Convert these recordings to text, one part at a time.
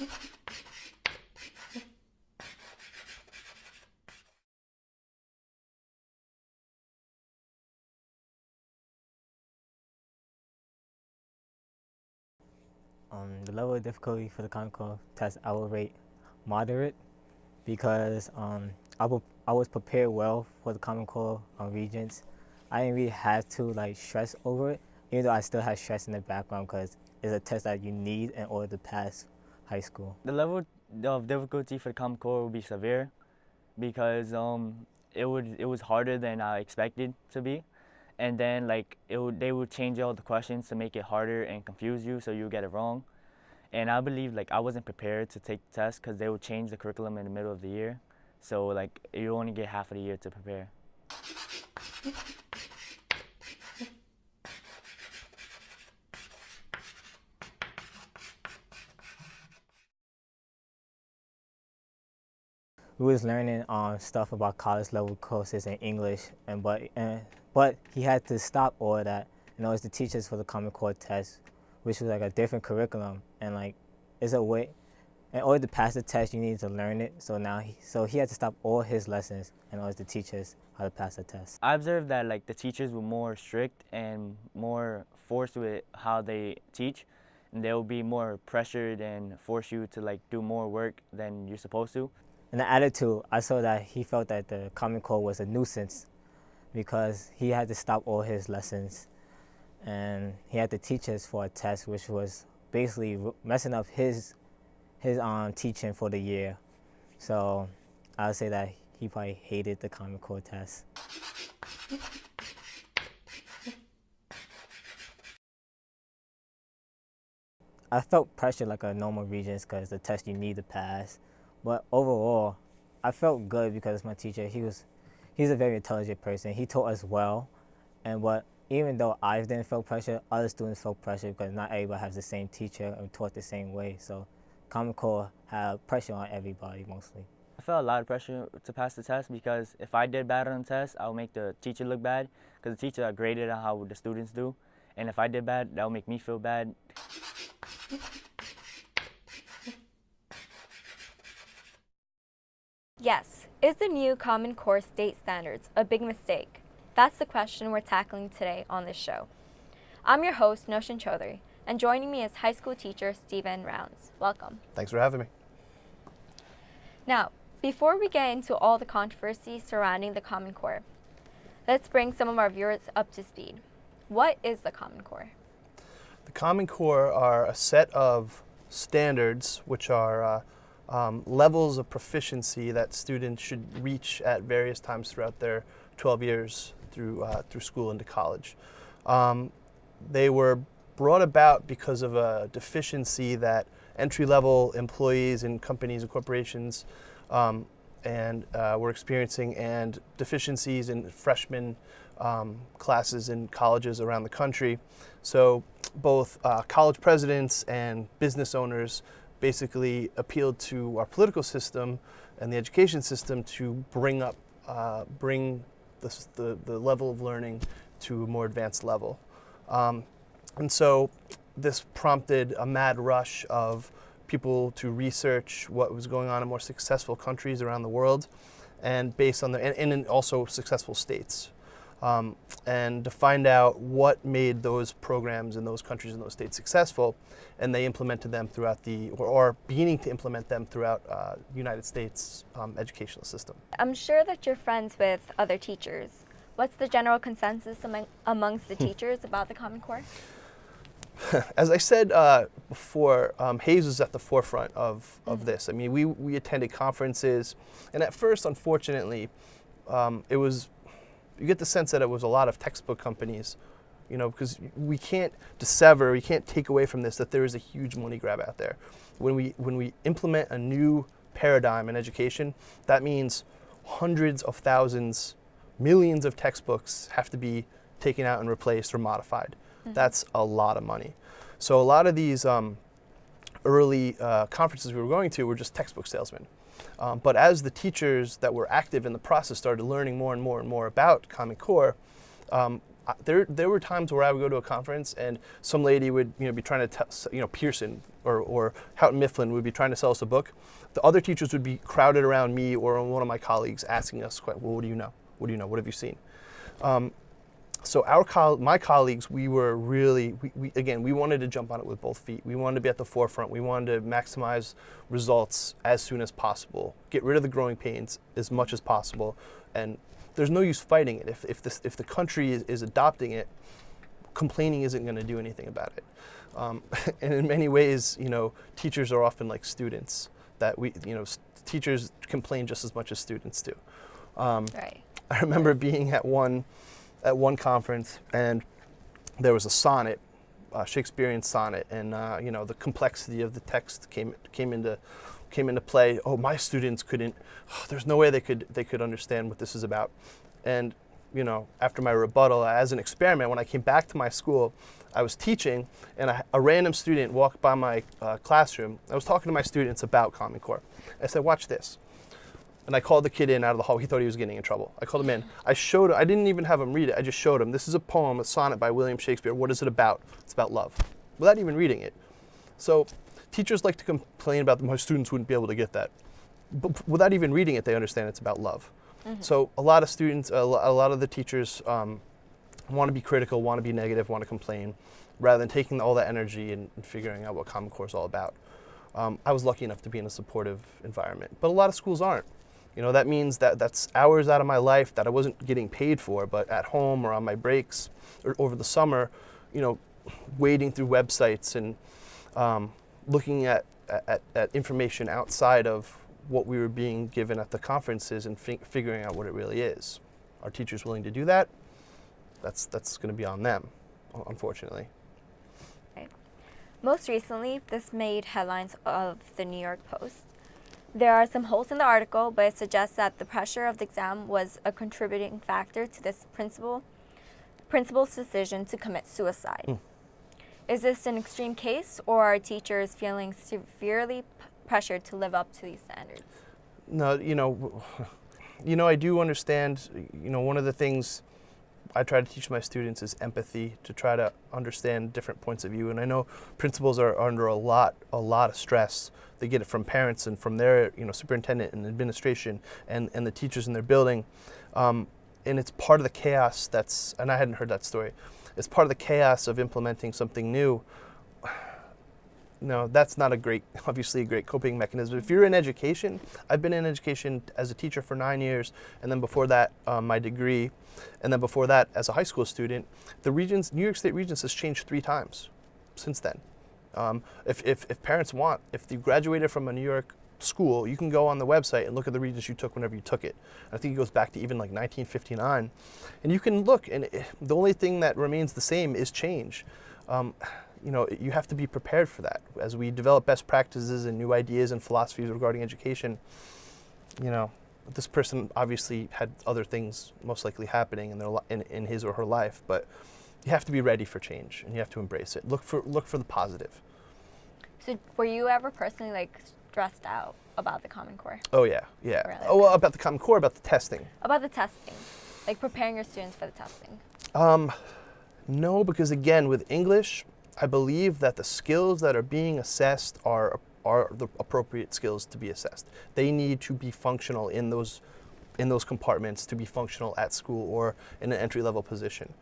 Um, the level of difficulty for the Common Core test I will rate moderate because um, I, I was prepared well for the Common Core um, Regents. I didn't really have to like stress over it, even though I still had stress in the background because it's a test that you need in order to pass high school. The level of difficulty for Common Core would be severe because um, it would it was harder than I expected to be and then like it would, they would change all the questions to make it harder and confuse you so you get it wrong. And I believe like I wasn't prepared to take the test because they would change the curriculum in the middle of the year. So like you only get half of the year to prepare. We was learning um, stuff about college level courses in English, and but and, but he had to stop all that in order to teach us for the Common Core test, which was like a different curriculum, and like it's a way. In order to pass the test, you need to learn it. So now, he, so he had to stop all his lessons in order to teach us how to pass the test. I observed that like the teachers were more strict and more forced with how they teach, and they will be more pressured and force you to like do more work than you're supposed to. In the attitude, I saw that he felt that the Common Core was a nuisance because he had to stop all his lessons and he had to teach us for a test which was basically messing up his his um, teaching for the year. So I would say that he probably hated the Common Core test. I felt pressure like a normal Regents because the test you need to pass. But overall, I felt good because my teacher, he was, he's a very intelligent person. He taught us well, and what even though I didn't feel pressure, other students felt pressure because not everybody has the same teacher and taught the same way. So Common Core had pressure on everybody mostly. I felt a lot of pressure to pass the test because if I did bad on the test, I would make the teacher look bad because the teacher graded on how the students do. And if I did bad, that would make me feel bad. Yes, is the new Common Core state standards a big mistake? That's the question we're tackling today on this show. I'm your host, Noshin Chaudhary, and joining me is high school teacher Stephen Rounds. Welcome. Thanks for having me. Now, before we get into all the controversy surrounding the Common Core, let's bring some of our viewers up to speed. What is the Common Core? The Common Core are a set of standards which are uh, um, levels of proficiency that students should reach at various times throughout their 12 years through, uh, through school into college. Um, they were brought about because of a deficiency that entry-level employees in companies and corporations um, and uh, were experiencing and deficiencies in freshman um, classes in colleges around the country. So both uh, college presidents and business owners basically appealed to our political system and the education system to bring up, uh, bring the, the, the, level of learning to a more advanced level. Um, and so this prompted a mad rush of people to research what was going on in more successful countries around the world and based on the, and, and also successful states um, and to find out what made those programs in those countries and those states successful. And they implemented them throughout the, or, or beginning to implement them throughout uh, United States um, educational system. I'm sure that you're friends with other teachers. What's the general consensus among, amongst the teachers about the Common Core? As I said uh, before, um, Hays was at the forefront of, of mm -hmm. this. I mean, we, we attended conferences, and at first, unfortunately, um, it was you get the sense that it was a lot of textbook companies, you know, because we can't dissever, we can't take away from this that there is a huge money grab out there. When we, when we implement a new paradigm in education, that means hundreds of thousands, millions of textbooks have to be taken out and replaced or modified. Mm -hmm. That's a lot of money. So a lot of these um, early uh, conferences we were going to were just textbook salesmen. Um, but as the teachers that were active in the process started learning more and more and more about Common Core, um, there there were times where I would go to a conference and some lady would you know be trying to tell you know Pearson or or Houghton Mifflin would be trying to sell us a book. The other teachers would be crowded around me or one of my colleagues asking us, "Well, what do you know? What do you know? What have you seen?" Um, so our col- my colleagues, we were really, we, we, again, we wanted to jump on it with both feet. We wanted to be at the forefront. We wanted to maximize results as soon as possible, get rid of the growing pains as much as possible, and there's no use fighting it. If, if, this, if the country is, is adopting it, complaining isn't going to do anything about it. Um, and in many ways, you know, teachers are often like students. That we, you know, teachers complain just as much as students do. Um, Right. I remember being at one at one conference and there was a sonnet, a Shakespearean sonnet, and uh, you know the complexity of the text came came into came into play. Oh, my students couldn't. there's no way they could they could understand what this is about. And you know, after my rebuttal, as an experiment, when I came back to my school, I was teaching, and a, a random student walked by my uh, classroom. I was talking to my students about Common Core. I said, "Watch this." And I called the kid in out of the hall. He thought he was getting in trouble. I called him in. I showed him. I didn't even have him read it. I just showed him. This is a poem, a sonnet by William Shakespeare. What is it about? It's about love, without even reading it. So, teachers like to complain about my students wouldn't be able to get that, but without even reading it, they understand it's about love. So a lot of students, a a lot of the teachers um, want to be critical, want to be negative, want to complain, rather than taking all that energy and, and figuring out what Common Core is all about. Um, I was lucky enough to be in a supportive environment, but a lot of schools aren't. You know, that means that that's hours out of my life that I wasn't getting paid for, but at home or on my breaks or over the summer, you know, wading through websites and um, looking at, at, at information outside of what we were being given at the conferences and fi- figuring out what it really is. Are teachers willing to do that? That's, that's going to be on them, un- unfortunately. Most recently, this made headlines of the New York Post. There are some holes in the article, but it suggests that the pressure of the exam was a contributing factor to this principal principal's decision to commit suicide. Mm. Is this an extreme case, or are teachers feeling severely p- pressured to live up to these standards? No, you know, you know, I do understand. You know, one of the things I try to teach my students is empathy to try to understand different points of view. And I know principals are under a lot, a lot of stress. They get it from parents and from their, you know, superintendent and administration and, and the teachers in their building. Um, and it's part of the chaos that's, and I hadn't heard that story. It's part of the chaos of implementing something new no, that's not a great, obviously a great coping mechanism. If you're in education, I've been in education as a teacher for nine years, and then before that, um, my degree, and then before that, as a high school student. The Regents, New York State Regents has changed three times since then. Um, if, if, if parents want, if you graduated from a New York school, you can go on the website and look at the regents you took whenever you took it. I think it goes back to even like 1959. And you can look, and it, the only thing that remains the same is change. Um, you know, you have to be prepared for that. As we develop best practices and new ideas and philosophies regarding education, you know, this person obviously had other things most likely happening in their li- in, in his or her life, but you have to be ready for change and you have to embrace it. Look for look for the positive. So, were you ever personally like stressed out about the Common Core, Oh yeah, yeah. Really? Oh, well, about the Common Core, about the testing. about the testing, like preparing your students for the testing? Um, no, because again, with English, I believe that the skills that are being assessed are are the appropriate skills to be assessed. They need to be functional in those in those compartments to be functional at school or in an entry level position.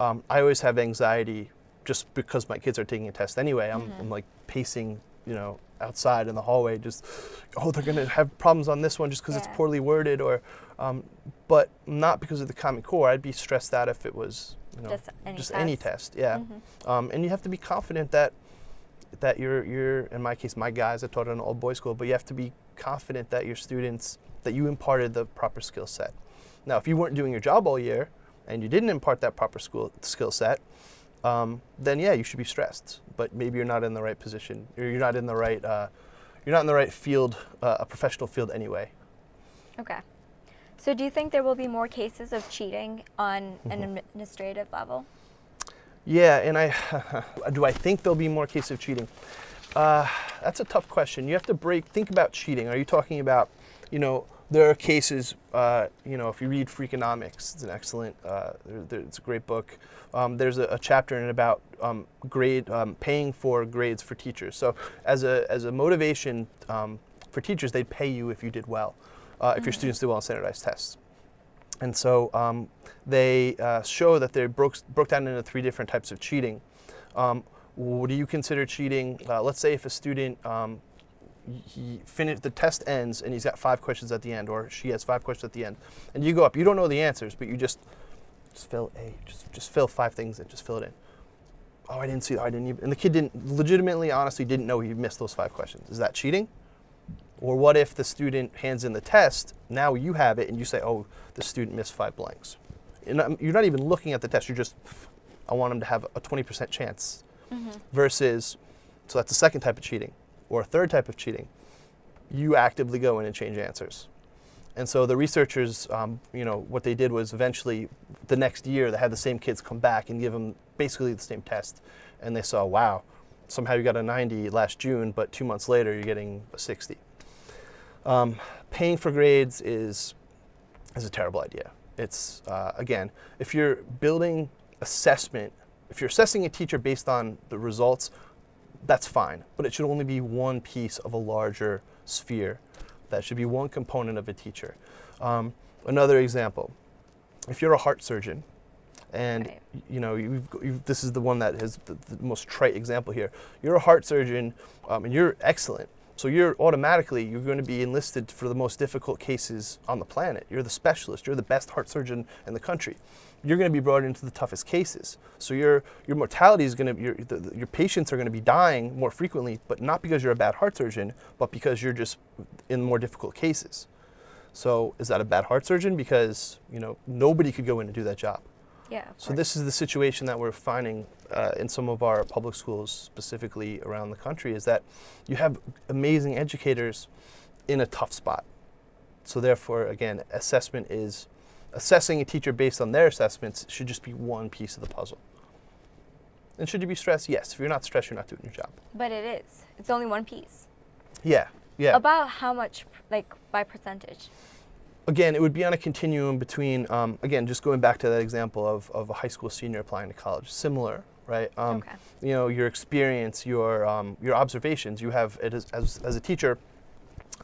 Um, I always have anxiety just because my kids are taking a test anyway. I'm, I'm like pacing, you know, outside in the hallway, just oh, they're gonna have problems on this one just because it's poorly worded, or um, but not because of the Common Core. I'd be stressed out if it was, you know, Just any just any test. test. Yeah, Mhm. um, and you have to be confident that that you're you're in my case, my guys. I taught at an old boys school, but you have to be confident that your students that you imparted the proper skill set. Now, if you weren't doing your job all year and you didn't impart that proper school skill set, um, then yeah, you should be stressed. But maybe you're not in the right position, or you're not in the right uh, you're not in the right field, uh, a professional field anyway. Okay. So, do you think there will be more cases of cheating on an Mm-hmm. administrative level? Yeah, and I do I think there'll be more cases of cheating. Uh, that's a tough question. You have to break. Think about cheating. Are you talking about, you know, there are cases, uh, you know, if you read Freakonomics, it's an excellent, uh, there, there, it's a great book. Um, there's a, a, chapter in it about um, grade um, paying for grades for teachers. So as a as a motivation um, for teachers, they'd pay you if you did well, uh, if your students do well on standardized tests. And so um, they uh, show that they broke broke down into three different types of cheating. Um, what do you consider cheating? Uh, let's say if a student he finished the test ends and he's got five questions at the end or she has five questions at the end and you go up you don't know the answers but you just just fill a just just fill five things and just fill it in oh i didn't see that i didn't even and the kid didn't legitimately honestly didn't know he missed those five questions is that cheating or what if the student hands in the test now you have it and you say oh the student missed five blanks and you're not even looking at the test you're just i want them to have a 20% chance mm-hmm. versus so that's the second type of cheating or a third type of cheating, you actively go in and change answers. And so the researchers, um, you know, what they did was eventually the next year they had the same kids come back and give them basically the same test. And they saw, wow, somehow you got a 90 last June, but two months later you're getting a 60. Um, paying for grades is, is a terrible idea. It's, uh, again, if you're building assessment, if you're assessing a teacher based on the results that's fine, but it should only be one piece of a larger sphere. That should be one component of a teacher. Um, another example, if you're a heart surgeon, and right. you know you've, you've, this is the one that has the, the, most trite example here. You're a heart surgeon, um, and you're excellent. So you're automatically you're going to be enlisted for the most difficult cases on the planet. You're the specialist. You're the best heart surgeon in the country you're going to be brought into the toughest cases. So your your mortality is going to your the, your patients are going to be dying more frequently, but not because you're a bad heart surgeon, but because you're just in more difficult cases. So is that a bad heart surgeon? Because you know nobody could go in and do that job. Yeah. So this is the situation that we're finding uh, in some of our public schools, specifically around the country, is that you have amazing educators in a tough spot. So therefore, again, assessment is assessing a teacher based on their assessments should just be one piece of the puzzle. And should you be stressed? Yes. If you're not stressed, you're not doing your job. But it is. It's only one piece. Yeah. Yeah. About how much, like, by percentage? Again, it would be on a continuum between, um, again, just going back to that example of, of a high school senior applying to college. Similar, right? Um, okay. You know, your experience, your, um, your observations. You have, it as, as, as a teacher,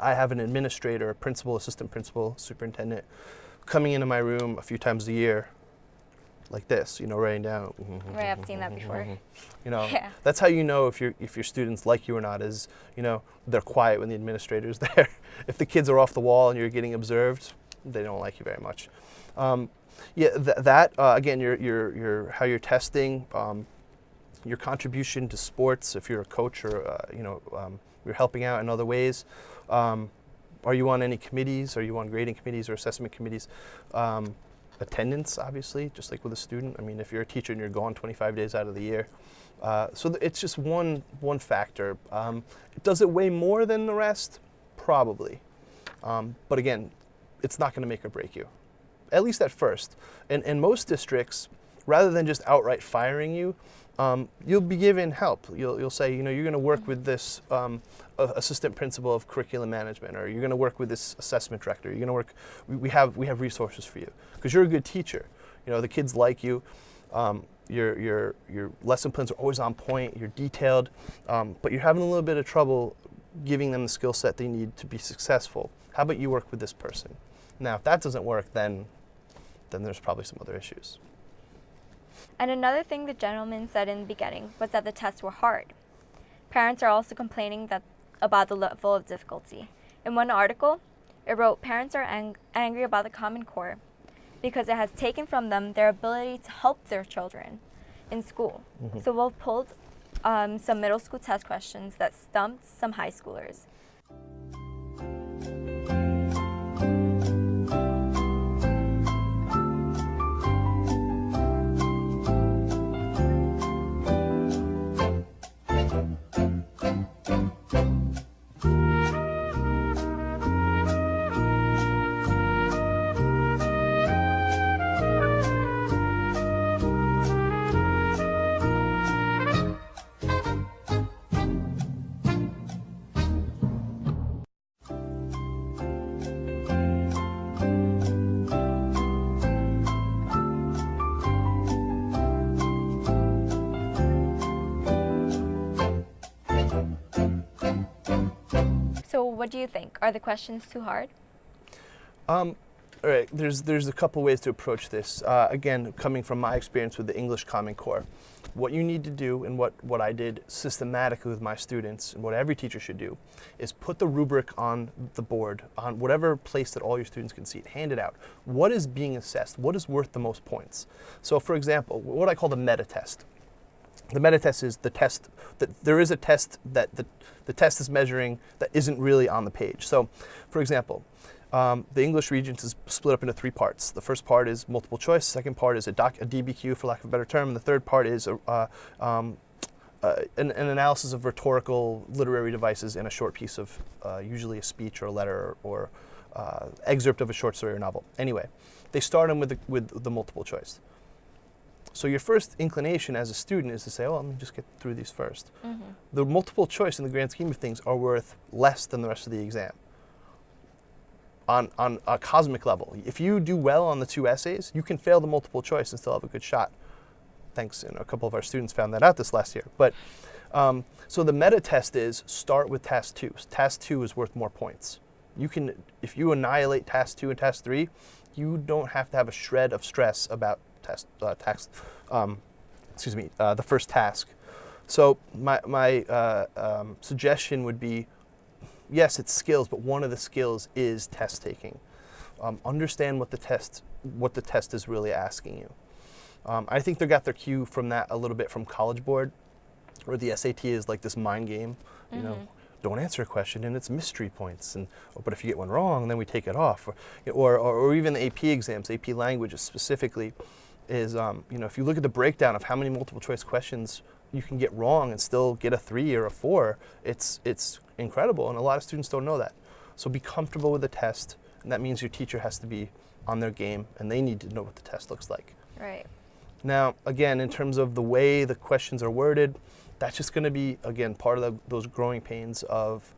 I have an administrator, principal, assistant principal, superintendent coming into my room a few times a year like this, you know, writing down. Right, I've seen that before. You know, yeah. that's how you know if your if your students like you or not. Is you know they're quiet when the administrator's there. if the kids are off the wall and you're getting observed, they don't like you very much. Um, yeah, th that uh, again, your your your how you're testing, um, your contribution to sports. If you're a coach or uh, you know um, you're helping out in other ways. Um, are you on any committees? Are you on grading committees or assessment committees? Attendance, obviously, just like with a student. I mean, if you're a teacher and you're gone 25 days out of the year. Uh, so it's just one, one factor. Um, does it weigh more than the rest? Probably. Um, but again, it's not going to make or break you, at least at first. And, and most districts, rather than just outright firing you, um, you'll be given help. You'll, you'll say, you know, you're going to work with this um, assistant principal of curriculum management, or you're going to work with this assessment director. You're going to work. We, we, have we have resources for you because you're a good teacher. You know, the kids like you. Um, your your your lesson plans are always on point. You're detailed, um, but you're having a little bit of trouble giving them the skill set they need to be successful. How about you work with this person? Now, if that doesn't work, then then there's probably some other issues. And another thing the gentleman said in the beginning was that the tests were hard. Parents are also complaining that about the level of difficulty. In one article, it wrote parents are ang angry about the Common Core because it has taken from them their ability to help their children in school. Mm -hmm. So we've pulled um, some middle school test questions that stumped some high schoolers. What do you think? Are the questions too hard? Um, all right, there's there's a couple ways to approach this. Uh, again, coming from my experience with the English Common Core, what you need to do, and what what I did systematically with my students, and what every teacher should do, is put the rubric on the board, on whatever place that all your students can see it. Hand it out. What is being assessed? What is worth the most points? So, for example, what I call the meta test. The meta test is the test that there is a test that the, the test is measuring that isn't really on the page. So, for example, um, the English Regents is split up into three parts. The first part is multiple choice. The second part is a, doc, a DBQ, for lack of a better term. And the third part is a, uh, um, uh, an, an, analysis of rhetorical literary devices in a short piece of uh, usually a speech or a letter or, uh, excerpt of a short story or novel. Anyway, they start them with the, with the multiple choice. So your first inclination as a student is to say, oh, let me just get through these 1st mm-hmm. The multiple choice in the grand scheme of things are worth less than the rest of the exam. On, on a cosmic level, if you do well on the two essays, you can fail the multiple choice and still have a good shot. Thanks, and a couple of our students found that out this last year. But um, so the meta test is start with task two. Task two is worth more points. You can, if you annihilate task two and task three, you don't have to have a shred of stress about test, uh, tax, um, excuse me, uh, the first task. So my, my uh, um, suggestion would be, yes, it's skills, but one of the skills is test taking. Um, understand what the test, what the test is really asking you. Um, I think they got their cue from that a little bit from College Board, where the SAT is like this mind game. You mm-hmm. know, don't answer a question and it's mystery points. And oh, but if you get one wrong, then we take it off. Or, or, or even the AP exams, AP languages specifically is, um, you know, if you look at the breakdown of how many multiple choice questions you can get wrong and still get a three or a four, it's, it's incredible. And a lot of students don't know that. So be comfortable with the test. And that means your teacher has to be on their game and they need to know what the test looks like. Right. Now, again, in terms of the way the questions are worded, that's just going to be, again, part of the, those growing pains of,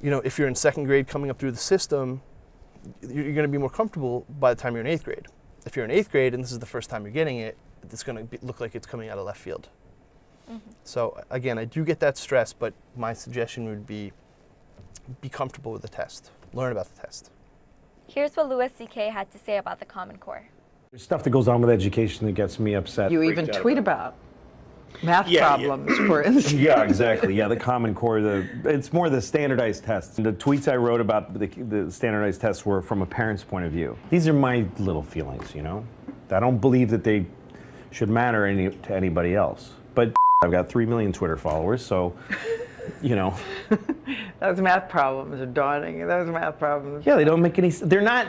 you know, if you're in second grade coming up through the system, you're going to be more comfortable by the time you're in eighth grade if you're in eighth grade and this is the first time you're getting it, it's going to look like it's coming out of left field. Mm-hmm. So again, I do get that stress, but my suggestion would be be comfortable with the test. Learn about the test. Here's what Louis C.K. had to say about the Common Core. There's stuff that goes on with education that gets me upset. You even tweet about. about math yeah, problems, yeah. for instance. yeah, exactly. Yeah, the Common Core. The it's more the standardized tests. The tweets I wrote about the, the standardized tests were from a parent's point of view. These are my little feelings, you know. I don't believe that they should matter any, to anybody else. But I've got three million Twitter followers, so you know. Those math problems are daunting. Those math problems. Yeah, they don't make any. They're not.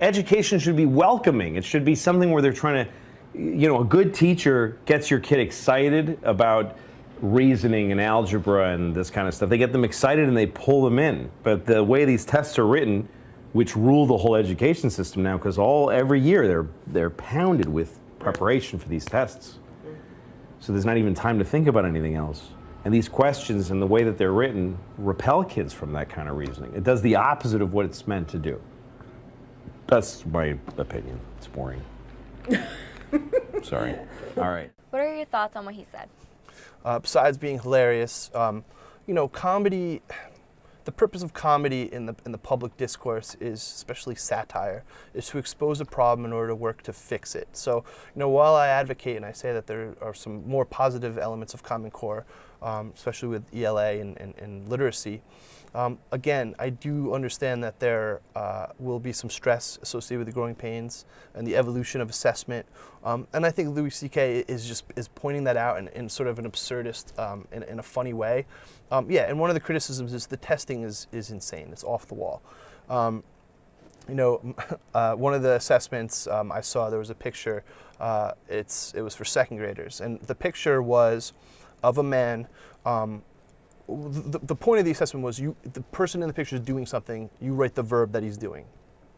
Education should be welcoming. It should be something where they're trying to you know, a good teacher gets your kid excited about reasoning and algebra and this kind of stuff. They get them excited and they pull them in. But the way these tests are written, which rule the whole education system now, because all every year they're they're pounded with preparation for these tests. So there's not even time to think about anything else. And these questions and the way that they're written repel kids from that kind of reasoning. It does the opposite of what it's meant to do. That's my opinion. It's boring. Sorry. All right. What are your thoughts on what he said? Uh, besides being hilarious, um, you know, comedy. The purpose of comedy in the in the public discourse is, especially satire, is to expose a problem in order to work to fix it. So, you know, while I advocate and I say that there are some more positive elements of Common Core, um, especially with ELA and, and, and literacy, um, again, I do understand that there uh, will be some stress associated with the growing pains and the evolution of assessment. Um, and I think Louis C.K. is just is pointing that out in, in sort of an absurdist, um, in, in, a funny way. Um, yeah, and one of the criticisms is the testing is, is insane. It's off the wall. Um, you know, uh, one of the assessments um, I saw, there was a picture. Uh, it's it was for second graders, and the picture was of a man the, the point of the assessment was you, the person in the picture is doing something, you write the verb that he's doing,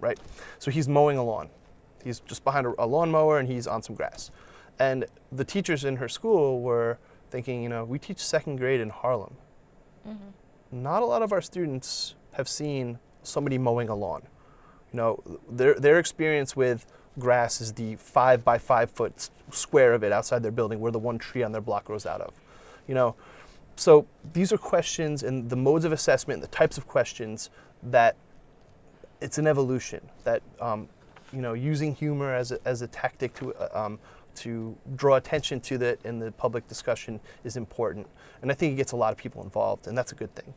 right? So he's mowing a lawn. He's just behind a, a lawnmower and he's on some grass. And the teachers in her school were thinking, you know, we teach second grade in Harlem. Mm-hmm. Not a lot of our students have seen somebody mowing a lawn. You know, their, their experience with grass is the five by five foot square of it outside their building where the one tree on their block grows out of. You know, so these are questions and the modes of assessment, the types of questions that it's an evolution that um, you know using humor as a, as a tactic to uh, um, to draw attention to that in the public discussion is important, and I think it gets a lot of people involved, and that's a good thing.